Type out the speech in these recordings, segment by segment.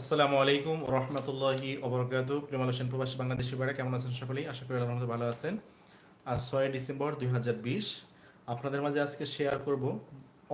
আসসালামু আলাইকুম রহমতুল্লাহি ওবরকাত প্রেমাল হোসেন প্রবাসী বাংলাদেশি ভাইরা, কেমন আছেন সকলেই? আশা করি আল্লাহর মধ্যে ভালো আছেন। আজ ছয় ডিসেম্বর দুই হাজার বিশ। আপনাদের মাঝে আজকে শেয়ার করব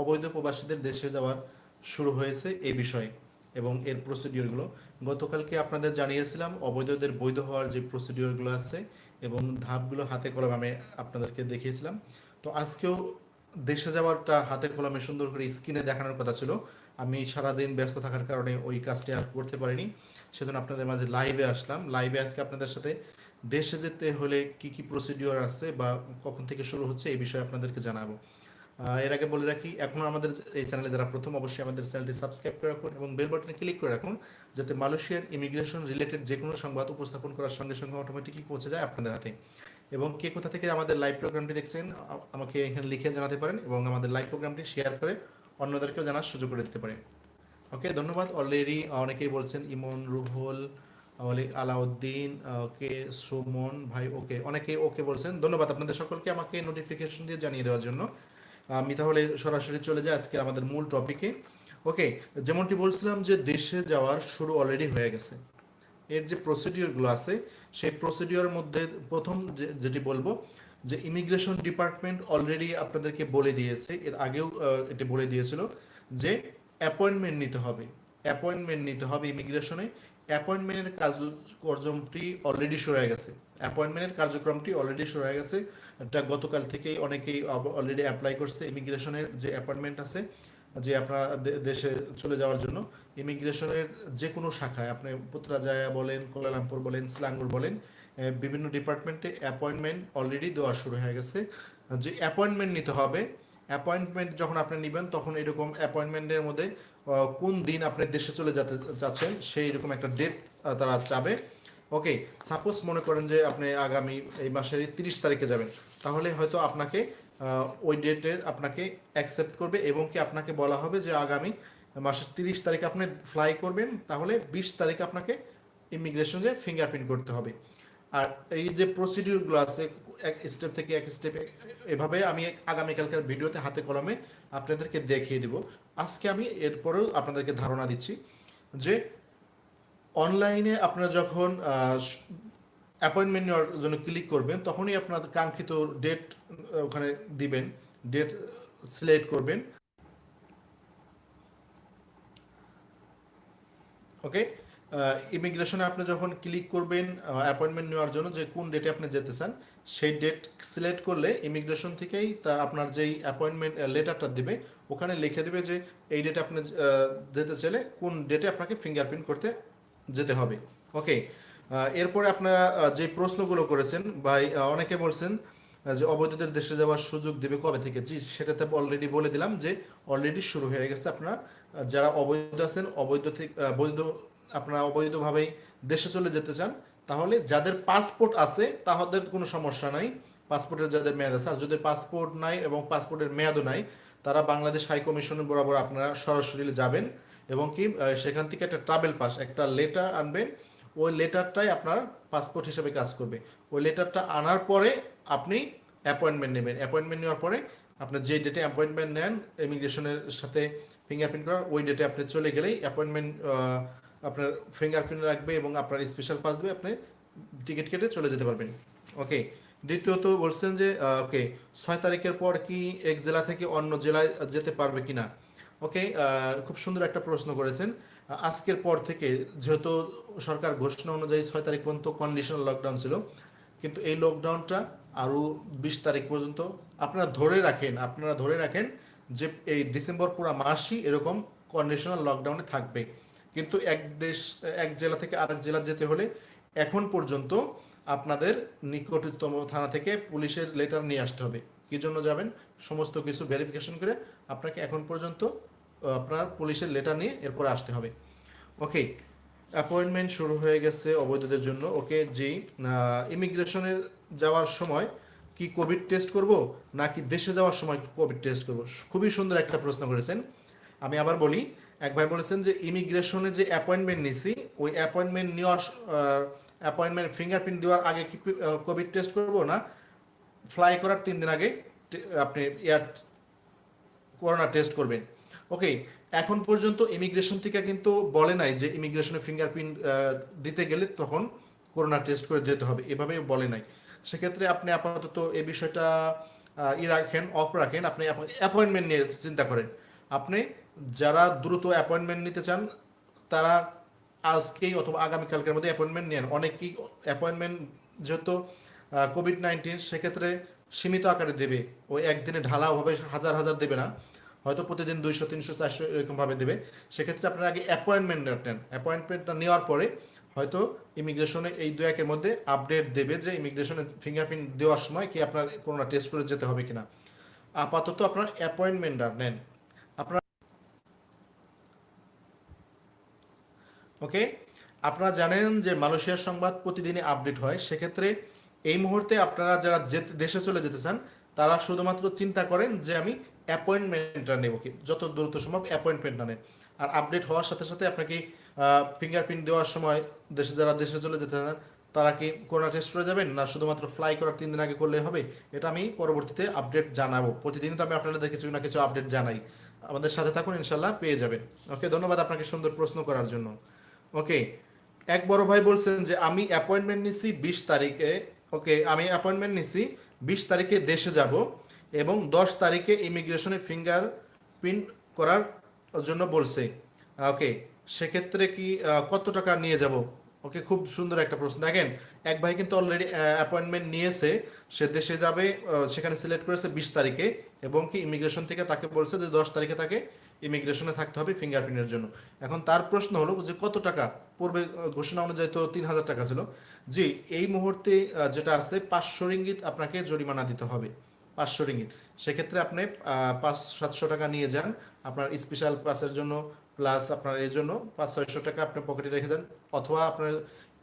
অবৈধ প্রবাসীদের দেশে যাওয়ার শুরু হয়েছে এই বিষয়ে এবং এর প্রসিডিওরগুলো গতকালকে আপনাদের জানিয়েছিলাম অবৈধদের বৈধ হওয়ার যে প্রসিডিওরগুলো আছে এবং ধাপগুলো হাতে কলমে আমি আপনাদেরকে দেখিয়েছিলাম। তো আজকেও দেশে যাওয়ারটা হাতে কলমে সুন্দর করে স্ক্রিনে দেখানোর কথা ছিল। আমি সারাদিন ব্যস্ত থাকার কারণে ওই কাজটি আর করতে পারিনি। সেজন্য আপনাদের মাঝে লাইভে আসলাম। লাইভে আজকে আপনাদের সাথে দেশে যেতে হলে কি কি প্রসিডিওর আছে বা কখন থেকে শুরু হচ্ছে এই বিষয়ে আপনাদেরকে জানাব। এর আগে বলে রাখি, এখনও আমাদের এই চ্যানেলে যারা প্রথম, অবশ্যই আমাদের চ্যানেলটি সাবস্ক্রাইব করে রাখুন এবং বেল বাটনে ক্লিক করে রাখুন যাতে মালয়েশিয়ার ইমিগ্রেশন রিলেটেড যে কোনো সংবাদ উপস্থাপন করার সঙ্গে সঙ্গে অটোমেটিকলি পৌঁছে যায় আপনাদের হাতে। এবং কে কোথা থেকে আমাদের লাইভ প্রোগ্রামটি দেখছেন আমাকে এখানে লিখে জানাতে পারেন এবং আমাদের লাইভ প্রোগ্রামটি শেয়ার করে অন্যদেরকেও জানার সুযোগ করে দিতে পারে। ওকে ধন্যবাদ। অলরেডি অনেকেই বলছেন ইমন, রুহুল আলাউদ্দিন ওকে, সুমন, ভাই, ওকে। অনেকে ওকে বলছেন। ধন্যবাদ আপনাদের সকলকে আমাকে নোটিফিকেশন দিয়ে জানিয়ে দেওয়ার জন্য। আমি তাহলে সরাসরি চলে যাই আজকে আমাদের মূল টপিকে ওকে যেমনটি বলছিলাম যে দেশে যাওয়ার শুরু অলরেডি হয়ে গেছে। এর যে প্রসিডিওরগুলো আছে, সেই প্রসিডিওর মধ্যে প্রথম যেটি বলব, যে ইমিগ্রেশন ডিপার্টমেন্ট অলরেডি আপনাদেরকে বলে দিয়েছে, এর আগেও এটি বলে দিয়েছিল যে অ্যাপয়েন্টমেন্ট নিতে হবে। অ্যাপয়েন্টমেন্ট নিতে হবে ইমিগ্রেশনে অ্যাপয়েন্টমেন্টের কার্যক্রমটি অলরেডি হয়ে গেছে। অ্যাপয়েন্টমেন্টের কার্যক্রমটি অলরেডি হয়ে গেছে। এটা গতকাল থেকেই অনেকেই অলরেডি অ্যাপ্লাই করছে। ইমিগ্রেশনের যে অ্যাপয়েন্টমেন্ট আছে যে আপনার দেশে চলে যাওয়ার জন্য, ইমিগ্রেশনের যে কোনো শাখায়, আপনি পুত্রাজায়া বলেন, কোলালামপুর বলেন, স্লাঙ্গুর বলেন বিভিন্ন ডিপার্টমেন্টে অ্যাপয়েন্টমেন্ট অলরেডি দেওয়া শুরু হয়ে গেছে। যে অ্যাপয়েন্টমেন্ট নিতে হবে অ্যাপয়েন্টমেন্ট যখন আপনি নেবেন, তখন এরকম অ্যাপয়েন্টমেন্টের মধ্যে কোন দিন আপনি দেশে চলে যেতে চাচ্ছেন সেই রকম একটা ডেট তারা চাবে। ওকে সাপোজ মনে করেন যে আপনি আগামী এই মাসের তিরিশ তারিখে যাবেন, তাহলে হয়তো আপনাকে ওই ডেটের আপনাকে অ্যাকসেপ্ট করবে এবং কি আপনাকে বলা হবে যে আগামী মাসের তিরিশ তারিখে আপনি ফ্লাই করবেন, তাহলে বিশ তারিখে আপনাকে ইমিগ্রেশনে ফিঙ্গারপ্রিন্ট করতে হবে। আর এই যে প্রসিডিউরগুলো আছে, এক স্টেপ থেকে এক স্টেপ এভাবে আমি আগামীকালকার ভিডিওতে হাতে কলমে আপনাদেরকে দেখিয়ে দিব। আজকে আমি এরপরেও আপনাদেরকে ধারণা দিচ্ছি যে অনলাইনে আপনারা যখন অ্যাপয়েন্টমেন্ট নেওয়ার জন্য ক্লিক করবেন, তখনই আপনার কাঙ্ক্ষিত ডেট ওখানে দিবেন ডেট সিলেক্ট করবেন। ওকে ইমিগ্রেশনে আপনি যখন ক্লিক করবেন অ্যাপয়েন্টমেন্ট নেওয়ার জন্য যে কোন ডেটে আপনি যেতে চান, সেই ডেট সিলেক্ট করলে ইমিগ্রেশন থেকেই তার আপনার যেই অ্যাপয়েন্টমেন্ট লেটারটা দেবে, ওখানে লিখে দেবে যে এই ডেটে আপনি যেতে চাইলে কোন ডেটে আপনাকে ফিঙ্গারপ্রিন্ট করতে যেতে হবে। ওকে এরপরে আপনারা যে প্রশ্নগুলো করেছেন বা অনেকে বলছেন যে অবৈধদের দেশে যাওয়ার সুযোগ দেবে কবে থেকে? জি সেটাতে অলরেডি বলে দিলাম যে অলরেডি শুরু হয়ে গেছে আপনারা যারা অবৈধ আছেন, অবৈধ থেকে বৈধ, আপনারা অবৈধভাবেই দেশে চলে যেতে চান, তাহলে যাদের পাসপোর্ট আছে তাদের কোনো সমস্যা নাই। পাসপোর্টের যাদের মেয়াদ আছে, আর যাদের পাসপোর্ট নাই এবং পাসপোর্টের মেয়াদও নাই, তারা বাংলাদেশ হাই কমিশনের বরাবর আপনারা সরাসরি যাবেন এবং কি সেখান থেকে একটা ট্রাভেল পাস একটা লেটার আনবেন ওই লেটারটাই আপনার পাসপোর্ট হিসেবে কাজ করবে। ওই লেটারটা আনার পরে আপনি অ্যাপয়েন্টমেন্ট নেবেন। অ্যাপয়েন্টমেন্ট নেওয়ার পরে আপনার যে ডেটে অ্যাপয়েন্টমেন্ট নেন ইমিগ্রেশনের সাথে ফিঙ্গারপ্রিন্ট করার, ওই ডেটে আপনি চলে গেলেই অ্যাপয়েন্টমেন্ট আপনার ফিঙ্গারপ্রিন্ট রাখবে এবং আপনার স্পেশাল পাস দেবে আপনি টিকিট কেটে চলে যেতে পারবেন। ওকে দ্বিতীয়ত বলছেন যে ওকে ছয় তারিখের পর কি এক জেলা থেকে অন্য জেলায় যেতে পারবে কিনা? ওকে খুব সুন্দর একটা প্রশ্ন করেছেন। আজকের পর থেকে, যেহেতু সরকার ঘোষণা অনুযায়ী ছয় তারিখ পর্যন্ত কন্ডিশনাল লকডাউন ছিল, কিন্তু এই লকডাউনটা আরও বিশ তারিখ পর্যন্ত আপনারা ধরে রাখেন, আপনারা ধরে রাখেন যে এই ডিসেম্বর পুরো মাসই এরকম কন্ডিশনাল লকডাউনে থাকবে। কিন্তু এক দেশ, এক জেলা থেকে আরেক জেলা যেতে হলে এখন পর্যন্ত আপনাদের নিকটতম থানা থেকে পুলিশের লেটার নিয়ে আসতে হবে। কি জন্য যাবেন? সমস্ত কিছু ভেরিফিকেশন করে আপনাকে এখন পর্যন্ত আপনার পুলিশের লেটার নিয়ে এরপরে আসতে হবে। ওকে অ্যাপয়েন্টমেন্ট শুরু হয়ে গেছে অবৈধদের জন্য। ওকে জি ইমিগ্রেশনের যাওয়ার সময় কি কোভিড টেস্ট করব, নাকি দেশে যাওয়ার সময় কোভিড টেস্ট করব? খুবই সুন্দর একটা প্রশ্ন করেছেন। আমি আবার বলি, এক ভাই বলেছেন যে ইমিগ্রেশনে যে অ্যাপয়েন্টমেন্ট নিছি, ওই অ্যাপয়েন্টমেন্ট নেওয়ার অ্যাপয়েন্টমেন্ট ফিঙ্গারপ্রিন্ট দেওয়ার আগে কি কোভিড টেস্ট করব না? ফ্লাই করার তিন দিন আগে আপনি এয়ার করোনা টেস্ট করবেন। ওকে এখন পর্যন্ত ইমিগ্রেশন থেকে কিন্তু বলে নাই যে ইমিগ্রেশনে ফিঙ্গারপ্রিন্ট দিতে গেলে তখন করোনা টেস্ট করে যেতে হবে, এভাবে বলে নাই। সেক্ষেত্রে আপনি আপাতত এ বিষয়টা ই রাখেন অফ রাখেন, আপনি অ্যাপয়েন্টমেন্ট নিয়ে চিন্তা করেন। আপনি যারা দ্রুত অ্যাপয়েন্টমেন্ট নিতে চান, তারা আজকেই অথবা আগামীকালকের মধ্যে অ্যাপয়েন্টমেন্ট নেন। অনেকেই অ্যাপয়েন্টমেন্ট যেহেতু কোভিড নাইন্টিন সেক্ষেত্রে সীমিত আকারে দেবে। ওই একদিনে ঢালাওভাবে হাজার হাজার দেবে না। হয়তো প্রতিদিন দুইশো, তিনশো, চারশো এরকমভাবে দেবে। সেক্ষেত্রে আপনারা আগে অ্যাপয়েন্টমেন্ট নেন অ্যাপয়েন্টমেন্টটা নেওয়ার পরে হয়তো ইমিগ্রেশনে এই দু একের মধ্যে আপডেট দেবে যে ইমিগ্রেশনে ফিঙ্গারপ্রিন্ট দেওয়ার সময় কি আপনার করোনা টেস্ট করে যেতে হবে কিনা। আপাতত আপনার অ্যাপয়েন্টমেন্ট আর নেন। আপনার ওকে? আপনারা জানেন যে মালয়েশিয়ার সংবাদ প্রতিদিনই আপডেট হয়। সেক্ষেত্রে এই মুহূর্তে আপনারা যারা দেশে চলে যেতে চান, তারা শুধুমাত্র চিন্তা করেন যে আমি অ্যাপয়েন্টমেন্টটা নেব কি? যত দ্রুত সম্ভব অ্যাপয়েন্টমেন্টটা নেন। আর আপডেট হওয়ার সাথে সাথে আপনাকে ফিঙ্গারপ্রিন্ট দেওয়ার সময় দেশে যারা দেশে চলে যেতে চান, তারা কি করোনা টেস্ট করে যাবেন? না শুধুমাত্র ফ্লাই করার তিন দিন আগে করলে হবে? এটা আমি পরবর্তীতে আপডেট জানাব। প্রতিদিন তো আমি আপনাদের কিছু না কিছু আপডেট জানাই। আমাদের সাথে থাকুন, ইনশাল্লাহ পেয়ে যাবেন। ওকে ধন্যবাদ আপনাকে সুন্দর প্রশ্ন করার জন্য। ওকে এক বড় ভাই বলছেন যে, আমি অ্যাপয়েন্টমেন্ট নিছি বিশ তারিখে ওকে আমি অ্যাপয়েন্টমেন্ট নিছি বিশ তারিখে দেশে যাব। এবং দশ তারিখে ইমিগ্রেশনে ফিঙ্গার প্রিন্ট করার জন্য বলছে। ওকে, সেক্ষেত্রে কি কত টাকা নিয়ে যাব? ওকে, খুব সুন্দর একটা প্রশ্ন। দেখেন, এক ভাই কিন্তু অলরেডি অ্যাপয়েন্টমেন্ট নিয়েছে। সে দেশে যাবে সেখানে সিলেক্ট করেছে বিশ তারিখে এবং কি ইমিগ্রেশন থেকে তাকে বলছে যে দশ তারিখে তাকে ইমিগ্রেশনে থাকতে হবে ফিঙ্গারপ্রিন্টের জন্য। এখন তার প্রশ্ন হলো যে কত টাকা? পূর্বে ঘোষণা অনুযায়ী তো তিন হাজার টাকা ছিল। জি, এই মুহূর্তে যেটা আছে পাঁচশো রিঙ্গিত আপনাকে জরিমানা দিতে হবে। পাঁচশো রিঙ্গিত। সেক্ষেত্রে আপনি পাঁচ, সাতশো টাকা নিয়ে যান। আপনার স্পেশাল পাসের জন্য প্লাস আপনার এর জন্য পাঁচ, ছয়শো টাকা আপনি পকেটে রেখে দেন। অথবা আপনার,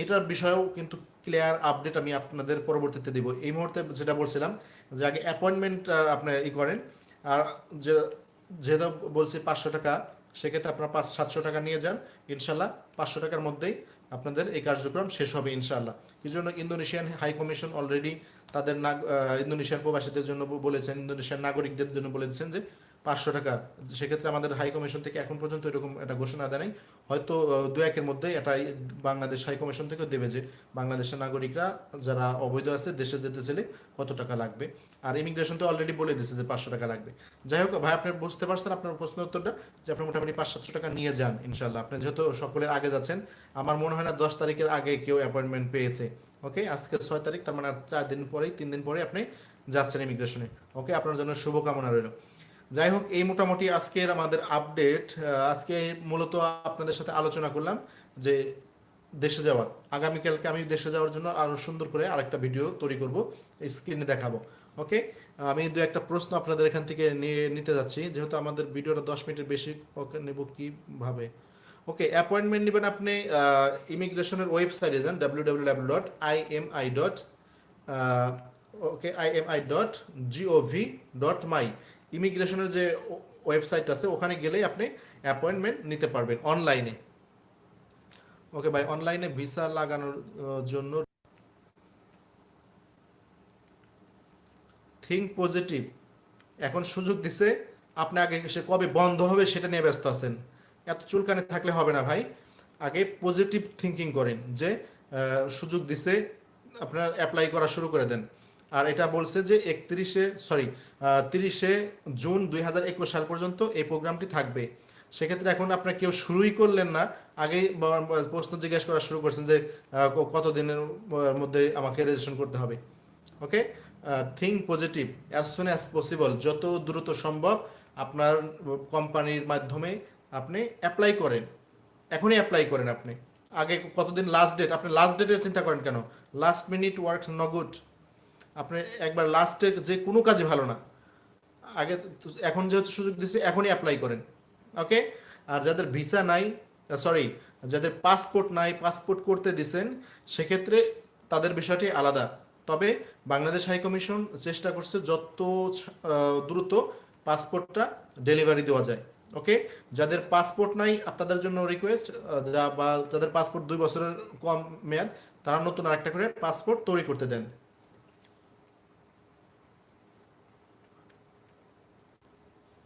এটার বিষয়েও কিন্তু ক্লিয়ার আপডেট আমি আপনাদের পরবর্তীতে দিব। এই মুহূর্তে যেটা বলছিলাম যে আগে অ্যাপয়েন্টমেন্ট আপনি ই করেন। আর যে, যেহেতু বলছি পাঁচশো টাকা সেক্ষেত্রে আপনার পাঁচ সাতশো টাকা নিয়ে যান, ইনশাল্লাহ পাঁচশো টাকার মধ্যেই আপনাদের এই কার্যক্রম শেষ হবে ইনশাল্লাহ। এই জন্য ইন্দোনেশিয়ান হাই কমিশন অলরেডি তাদের ইন্দোনেশিয়ান প্রবাসীদের জন্য বলেছেন, ইন্দোনেশিয়ার নাগরিকদের জন্য বলেছেন যে পাঁচশো টাকা। সেক্ষেত্রে আমাদের হাই কমিশন থেকে এখন পর্যন্ত এরকম একটা ঘোষণা দেয় হয়তো দু একের মধ্যে এটা বাংলাদেশ হাই কমিশন থেকেও দেবে যে, বাংলাদেশের নাগরিকরা যারা অবৈধ আছে, দেশে যেতে চাইলে কত টাকা লাগবে? আর ইমিগ্রেশন তো অলরেডি বলে দিয়েছে যে পাঁচশো টাকা লাগবে। যাই হোক, ভাই, আপনি বুঝতে পারছেন আপনার প্রশ্ন উত্তরটা? যে আপনি মোটামুটি পাঁচ সাতশো টাকা নিয়ে যান ইনশাল্লাহ আপনি যেহেতু সকলের আগে যাচ্ছেন, আমার মনে হয় না দশ তারিখের আগে কেউ অ্যাপয়েন্টমেন্ট পেয়েছে। ওকে আজকে ছয় তারিখ, তার মানে আর চার দিন পরেই, তিন দিন পরে আপনি যাচ্ছেন ইমিগ্রেশনে ওকে আপনার জন্য শুভকামনা রইল। যাই হোক এই মোটামুটি আজকের আমাদের আপডেট আজকে মূলত আপনাদের সাথে আলোচনা করলাম যে দেশে যাওয়ার। আগামীকালকে আমি দেশে যাওয়ার জন্য আরও সুন্দর করে আরেকটা ভিডিও তৈরি করব, স্ক্রিনে দেখাবো। ওকে? আমি দু একটা প্রশ্ন আপনাদের এখান থেকে নিয়ে নিতে যাচ্ছি, যেহেতু আমাদের ভিডিওটা দশ মিনিটের বেশি নেব কীভাবে? ওকে, অ্যাপয়েন্টমেন্ট নেবেন আপনি ইমিগ্রেশনের ওয়েবসাইটে যান W W W dot I M I dot okay I M I dot G O V dot my ইমিগ্রেশনের যে ওয়েবসাইট আছে, ওখানে গেলেই আপনি অ্যাপয়েন্টমেন্ট নিতে পারবেন অনলাইনে ওকে ভাই অনলাইনে ভিসা লাগানোর জন্য থিঙ্ক পজিটিভ এখন সুযোগ দিছে, আপনি আগে সে কবে বন্ধ হবে সেটা নিয়ে ব্যস্ত আছেন। এত চুলকানে থাকলে হবে না ভাই। আগে পজিটিভ থিঙ্কিং করেন যে সুযোগ দিছে, আপনার অ্যাপ্লাই করা শুরু করে দেন। আর এটা বলছে যে একত্রিশে সরি তিরিশে জুন দুই হাজার একুশ সাল পর্যন্ত এই প্রোগ্রামটি থাকবে। সেক্ষেত্রে এখন আপনার কেউ শুরুই করলেন না আগেই প্রশ্ন জিজ্ঞাসা করা শুরু করছেন যে আহ, ক- কত দিনের মধ্যে আমাকে রেজিস্ট্রেশন করতে হবে। Okay think positive as soon as possible যত দ্রুত সম্ভব আপনার কোম্পানির মাধ্যমে আপনি অ্যাপ্লাই করেন। এখনই অ্যাপ্লাই করেন আপনি। আগে কতদিন লাস্ট ডেট আপনি লাস্ট ডেটের চিন্তা করেন কেন? লাস্ট মিনিট ওয়ার্কস ন গুড আপনি একবার লাস্টে যে কোনো কাজে ভালো না। আগে এখন যেহেতু সুযোগ দিচ্ছে এখনই অ্যাপ্লাই করেন। ওকে আর যাদের ভিসা নাই সরি যাদের পাসপোর্ট নাই পাসপোর্ট করতে দিছেন, সেক্ষেত্রে তাদের বিষয়টি আলাদা। তবে বাংলাদেশ হাই কমিশন চেষ্টা করছে যত দ্রুত পাসপোর্টটা ডেলিভারি দেওয়া যায়। ওকে যাদের পাসপোর্ট নাই, আপনাদের জন্য রিকোয়েস্ট যা বা যাদের পাসপোর্ট দুই বছরের কম মেয়াদ, তারা নতুন আরেকটা করে পাসপোর্ট তৈরি করতে দেন।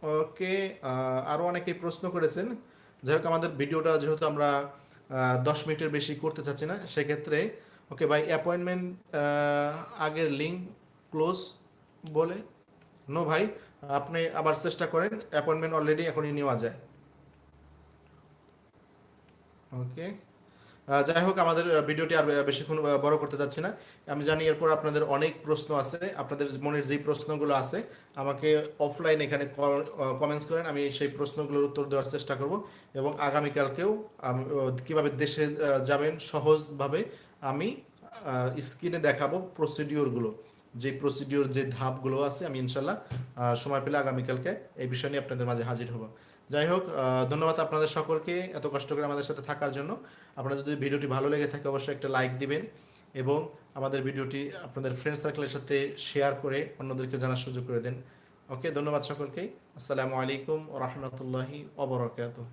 ওকে আরও অনেকেই প্রশ্ন করেছেন। যাই হোক, আমাদের ভিডিওটা যেহেতু আমরা দশ মিনিটের বেশি করতে চাচ্ছি না, সেক্ষেত্রে, ওকে, ভাই অ্যাপয়েন্টমেন্ট আগের লিঙ্ক ক্লোজ বলে। নো ভাই, আপনি আবার চেষ্টা করেন অ্যাপয়েন্টমেন্ট অলরেডি এখনই নেওয়া যায়। ওকে যাই হোক, আমাদের ভিডিওটি আর বেশিক্ষণ বড় করতে চাচ্ছি না। আমি জানি এরপর আপনাদের অনেক প্রশ্ন আছে। আপনাদের মনের যেই প্রশ্নগুলো আছে, আমাকে অফলাইন এখানে কমেন্টস করেন, আমি সেই প্রশ্নগুলোর উত্তর দেওয়ার চেষ্টা করব এবং আগামীকালকেও কীভাবে দেশে যাবেন, সহজভাবে আমি স্ক্রিনে দেখাবো প্রসিডিওরগুলো যে প্রসিডিওর যে ধাপগুলো আছে, আমি ইনশাল্লাহ সময় পেলে আগামীকালকে এই বিষয় নিয়ে আপনাদের মাঝে হাজির হব। যাই হোক ধন্যবাদ আপনাদের সকলকে এত কষ্ট করে আমাদের সাথে থাকার জন্য। আপনারা যদি ভিডিওটি ভালো লেগে থাকে, অবশ্যই একটা লাইক দিবেন এবং আমাদের ভিডিওটি আপনাদের ফ্রেন্ড সার্কেলের সাথে শেয়ার করে অন্যদেরকে জানার সুযোগ করে দেন। ওকে ধন্যবাদ সকলকে আসসালামু আলাইকুম রহমতুল্লাহি অবরাকাতুহ